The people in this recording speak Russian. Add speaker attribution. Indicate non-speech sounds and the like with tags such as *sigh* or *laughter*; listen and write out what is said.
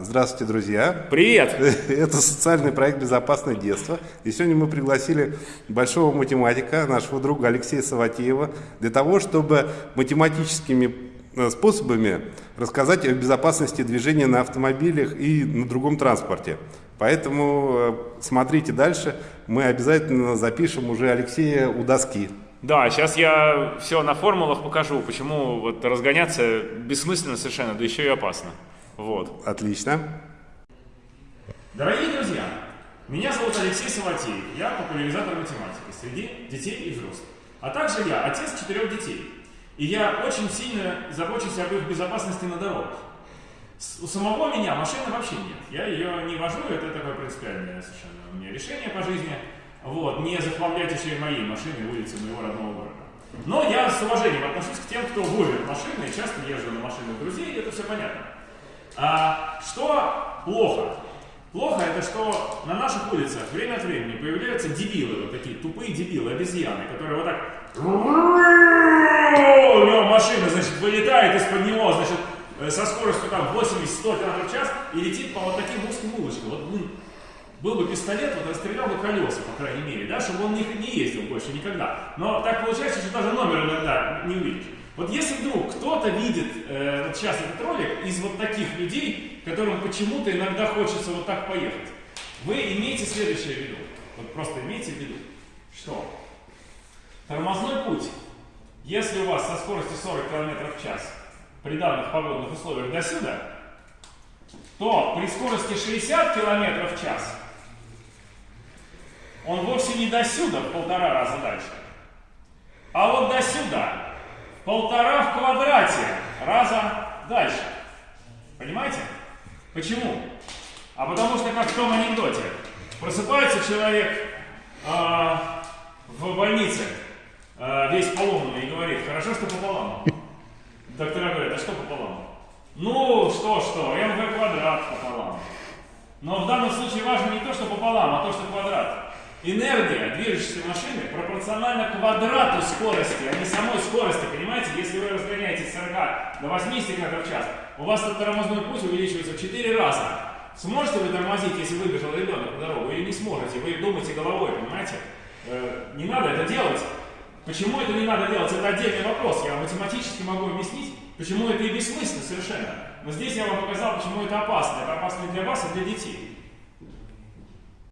Speaker 1: Здравствуйте, друзья!
Speaker 2: Привет! *laughs*
Speaker 1: Это социальный проект «Безопасное детство». И сегодня мы пригласили большого математика, нашего друга Алексея Саватеева, для того, чтобы математическими э, способами рассказать о безопасности движения на автомобилях и на другом транспорте. Поэтому э, смотрите дальше, мы обязательно запишем уже Алексея у доски.
Speaker 2: Да, сейчас я все на формулах покажу, почему вот разгоняться бессмысленно совершенно, да еще и опасно. Вот.
Speaker 1: Отлично.
Speaker 2: Дорогие друзья, меня зовут Алексей Саватеев, я популяризатор математики среди детей и взрослых. А также я отец четырех детей. И я очень сильно забочусь об их безопасности на дорогах. У самого меня машины вообще нет. Я ее не вожу, это такое принципиальное совершенно у меня решение по жизни. Вот, не захламлять еще и мои машины улицы моего родного города. Но я с уважением отношусь к тем, кто возит машины, часто езжу на машинах друзей, это все понятно. А, что плохо? Плохо это, что на наших улицах время от времени появляются дебилы, вот такие тупые дебилы, обезьяны, которые вот так... У него машина, значит, вылетает из-под него, значит, э, со скоростью там 80-100 км в час и летит по вот таким узким улочкам. Вот, блин, был бы пистолет, вот расстрелял бы колеса, по крайней мере, да, чтобы он не, не ездил больше никогда. Но так получается, что даже номер иногда не увидишь. Вот если вдруг кто-то видит э, вот сейчас этот ролик из вот таких людей, которым почему-то иногда хочется вот так поехать, вы имеете следующее в виду. Вот просто имейте в виду, что? Тормозной путь, если у вас со скоростью 40 км в час при данных погодных условиях до сюда, то при скорости 60 км в час он вовсе не до сюда, в полтора раза дальше, а вот до сюда, полтора в квадрате раза дальше. Понимаете? Почему? А потому что, как в том анекдоте, просыпается человек э, в больнице, э, весь поломанный, и говорит, хорошо, что пополам. Доктора говорят, а что пополам? Ну, что-что, МВ квадрат пополам. Но в данном случае важно не то, что пополам, а то, что квадрат. Энергия движущейся машины пропорциональна квадрату скорости, а не самой скорости. Понимаете, если вы разгоняетесь с 40 до 80 км в час, у вас этот тормозной путь увеличивается в 4 раза. Сможете вы тормозить, если выбежал ребенок на дорогу, или не сможете? Вы думаете головой, понимаете? Э, не надо это делать. Почему это не надо делать? Это отдельный вопрос. Я математически могу объяснить, почему это и бессмысленно совершенно. Но здесь я вам показал, почему это опасно. Это опасно для вас, и для детей.